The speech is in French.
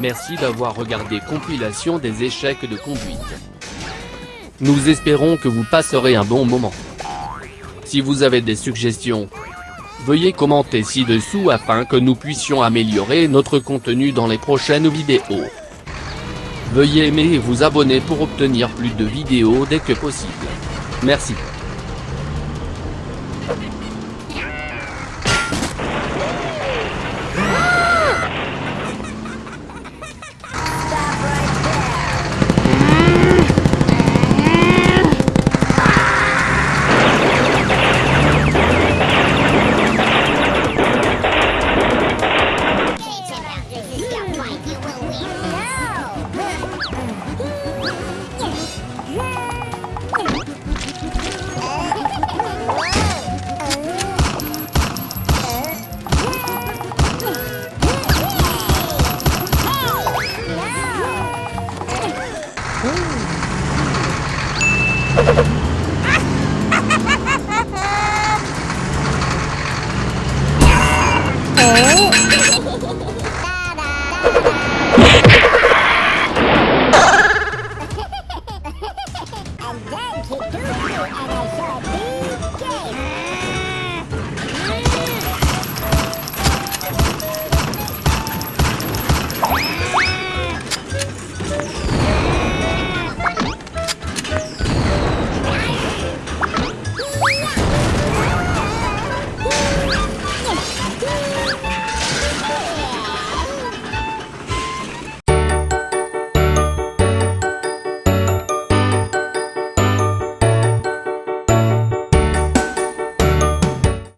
Merci d'avoir regardé compilation des échecs de conduite. Nous espérons que vous passerez un bon moment. Si vous avez des suggestions, veuillez commenter ci-dessous afin que nous puissions améliorer notre contenu dans les prochaines vidéos. Veuillez aimer et vous abonner pour obtenir plus de vidéos dès que possible. Merci. And then to do you and I shall be gay.